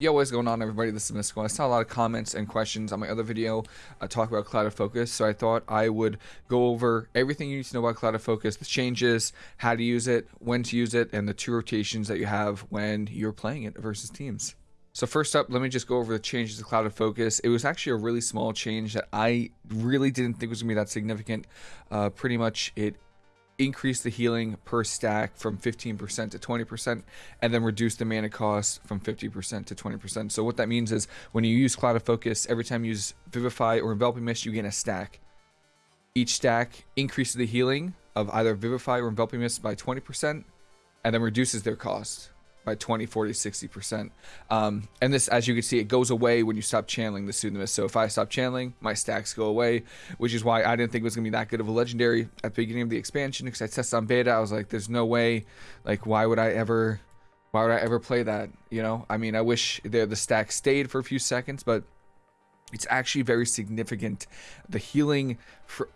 Yo, what's going on everybody? This is Mystical. I saw a lot of comments and questions on my other video uh, talk about Clouded Focus, so I thought I would go over everything you need to know about Clouded Focus, the changes, how to use it, when to use it, and the two rotations that you have when you're playing it versus teams. So first up, let me just go over the changes to of Focus. It was actually a really small change that I really didn't think was going to be that significant. Uh, pretty much it increase the healing per stack from 15% to 20% and then reduce the mana cost from 50% to 20%. So what that means is when you use Clouded Focus, every time you use Vivify or Enveloping Mist, you gain a stack. Each stack increases the healing of either Vivify or Enveloping Mist by 20% and then reduces their cost by 20, 40, 60%. Um, and this, as you can see, it goes away when you stop channeling the Soothe. So if I stop channeling, my stacks go away, which is why I didn't think it was going to be that good of a legendary at the beginning of the expansion because I tested on beta. I was like, there's no way. Like, why would I ever, why would I ever play that? You know, I mean, I wish the, the stack stayed for a few seconds, but it's actually very significant. The healing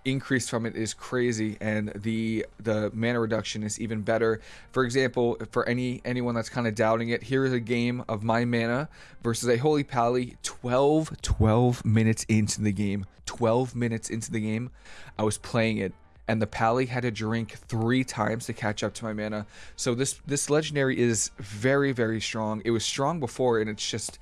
increase from it is crazy and the the mana reduction is even better. For example for any anyone that's kind of doubting it here is a game of my mana versus a holy pally. 12 12 minutes into the game 12 minutes into the game i was playing it and the pally had to drink three times to catch up to my mana. So this this legendary is very very strong. It was strong before and it's just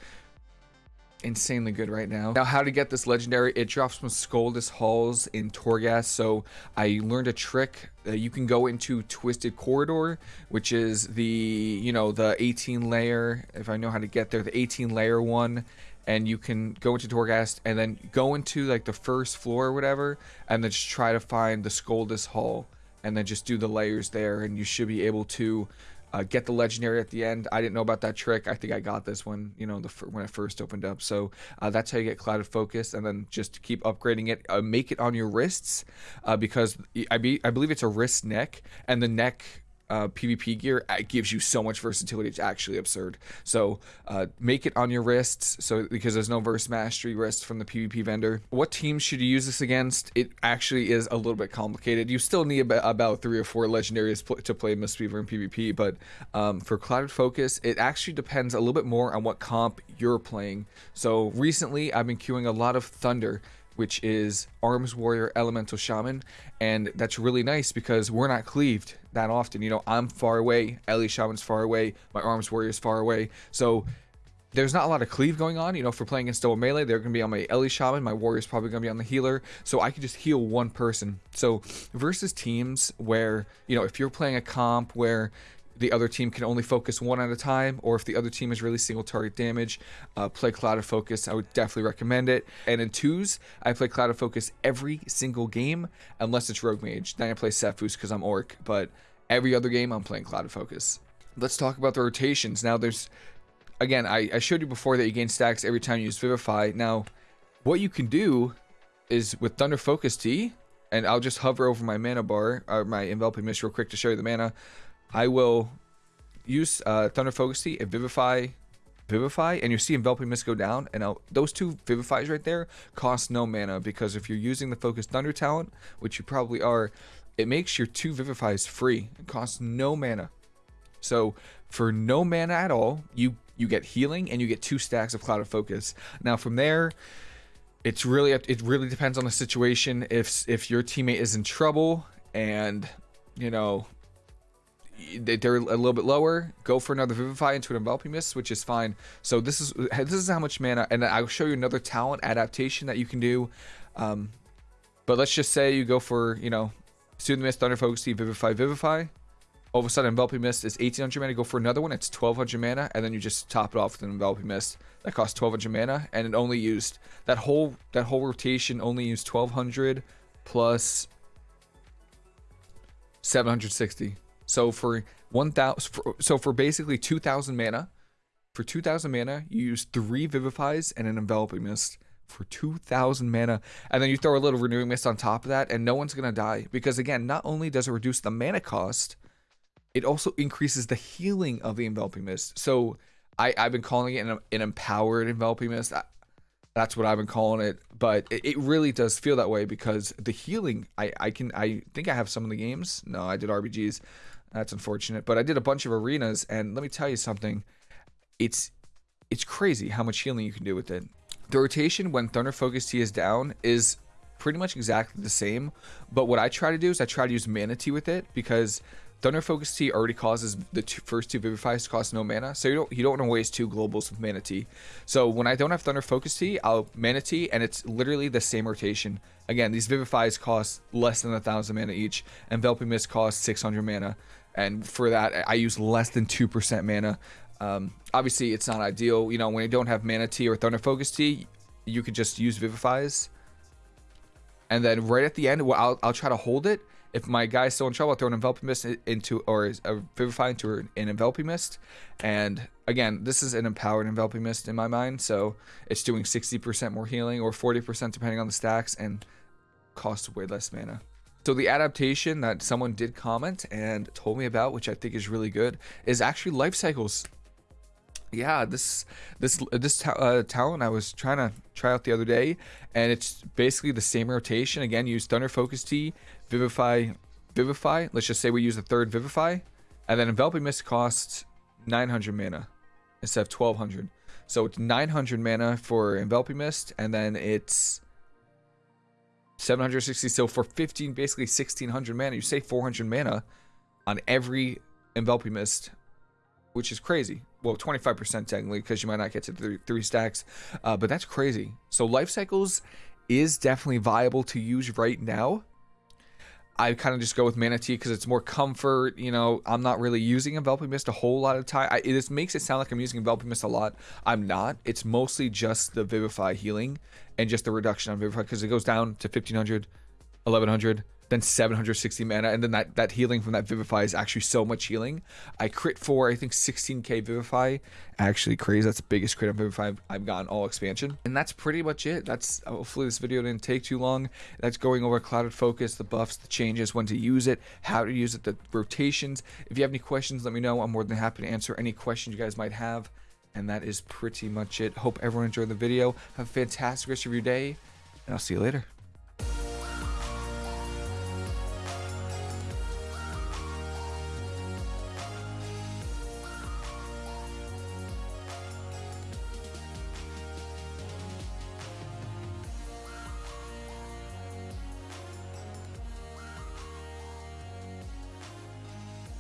insanely good right now. Now, how to get this legendary? It drops from Skoldus Halls in Torghast. So I learned a trick. Uh, you can go into Twisted Corridor, which is the, you know, the 18 layer, if I know how to get there, the 18 layer one. And you can go into Torghast and then go into like the first floor or whatever, and then just try to find the Skoldus Hall and then just do the layers there and you should be able to uh, get the legendary at the end. I didn't know about that trick. I think I got this one, you know, the when it first opened up. So uh, that's how you get clouded focus, and then just keep upgrading it. Uh, make it on your wrists, uh, because I be I believe it's a wrist neck, and the neck uh, PvP gear it gives you so much versatility. It's actually absurd. So uh, make it on your wrists. So because there's no verse mastery wrist from the PvP vendor. What teams should you use this against? It actually is a little bit complicated. You still need about, about three or four legendaries to play Mistweaver in PvP. But um, for Clouded Focus, it actually depends a little bit more on what comp you're playing. So recently, I've been queuing a lot of Thunder which is Arms Warrior Elemental Shaman. And that's really nice because we're not cleaved that often. You know, I'm far away, Ele Shaman's far away, my Arms Warrior is far away. So there's not a lot of cleave going on. You know, for playing against double melee, they're going to be on my Ele Shaman. My Warrior's probably going to be on the healer. So I can just heal one person. So versus teams where, you know, if you're playing a comp where the other team can only focus one at a time, or if the other team is really single target damage, uh, play Clouded Focus. I would definitely recommend it. And in twos, I play Clouded Focus every single game, unless it's Rogue Mage. Then I play Sephuz because I'm Orc, but every other game I'm playing Clouded Focus. Let's talk about the rotations. Now, there's, again, I, I showed you before that you gain stacks every time you use Vivify. Now, what you can do is with Thunder Focus Tea, and I'll just hover over my mana bar, or my enveloping mist real quick to show you the mana. I will use uh, Thunder Focus Tea and Vivify, Vivify, and you see Enveloping Mist go down. And I'll, those two Vivifies right there cost no mana because if you're using the Focus Thunder talent, which you probably are, it makes your two Vivifies free. It costs no mana. So for no mana at all, you you get healing and you get two stacks of Clouded Focus. Now from there, it's really it really depends on the situation. If if your teammate is in trouble and you know they're a little bit lower go for another vivify into an enveloping mist which is fine. So this is this is how much mana and i'll show you another talent adaptation that you can do. Um, but let's just say you go for you know soothe the mist thunder focus vivify vivify. All of a sudden enveloping mist is 1800 mana go for another one it's 1200 mana and then you just top it off with an enveloping mist that costs 1200 mana and it only used that whole that whole rotation only used 1200 plus 760 so for 1000 so for basically 2000 mana, for 2000 mana, you use 3 vivifies and an enveloping mist for 2000 mana and then you throw a little renewing mist on top of that and no one's going to die because again, not only does it reduce the mana cost, it also increases the healing of the enveloping mist. So I, I've been calling it an, an empowered enveloping mist. I, that's what I've been calling it. But it, it, really does feel that way because the healing, I, I can, I think I have some of the games. No, I did RBGs. That's unfortunate. But I did a bunch of arenas, and let me tell you something. It's it's crazy how much healing you can do with it. The rotation when Thunder Focus Tea is down is pretty much exactly the same, but what I try to do is I try to use Mana Tea with it because Thunder Focus Tea already causes the two, first two Vivifies to cost no mana, so you don't you don't want to waste two globals with Mana Tea. So when I don't have Thunder Focus Tea, I'll Mana Tea, and it's literally the same rotation. Again, these Vivifies cost less than a thousand mana each, Enveloping Mist costs 600 mana, and for that I use less than two percent mana. Um, obviously, it's not ideal. You know, when you don't have Mana Tea or Thunder Focus Tea, you could just use Vivifies. And then right at the end, well, I'll, I'll try to hold it if my guy's still in trouble, I'll throw an enveloping mist into, or a vivify into an enveloping mist. And again, this is an empowered enveloping mist in my mind, so it's doing 60% more healing or 40% depending on the stacks, and costs way less mana. So the adaptation that someone did comment and told me about, which I think is really good, is actually life cycles yeah, this this this uh, talent I was trying to try out the other day, and it's basically the same rotation. Again, use Thunder Focus Tea, Vivify, Vivify. Let's just say we use the third Vivify, and then Enveloping Mist costs 900 mana instead of 1200. So it's 900 mana for Enveloping Mist, and then it's 760. So for 15, basically 1600 mana, you save 400 mana on every Enveloping Mist which is crazy. Well, 25% technically, because you might not get to three, three stacks, uh, but that's crazy. So life cycles is definitely viable to use right now. I kind of just go with Mana Tea because it's more comfort. You know, I'm not really using Enveloping Mist a whole lot of time. I, makes it sound like I'm using Enveloping Mist a lot. I'm not. It's mostly just the Vivify healing and just the reduction on Vivify because it goes down to 1500, 1100, then 760 mana, and then that, that healing from that Vivify is actually so much healing. I crit for, I think, 16k Vivify. Actually, crazy. That's the biggest crit on Vivify I've gotten all expansion. And that's pretty much it. That's Hopefully this video didn't take too long. That's going over Clouded Focus, the buffs, the changes, when to use it, how to use it, the rotations. If you have any questions, let me know. I'm more than happy to answer any questions you guys might have. And that is pretty much it. Hope everyone enjoyed the video. Have a fantastic rest of your day, and I'll see you later.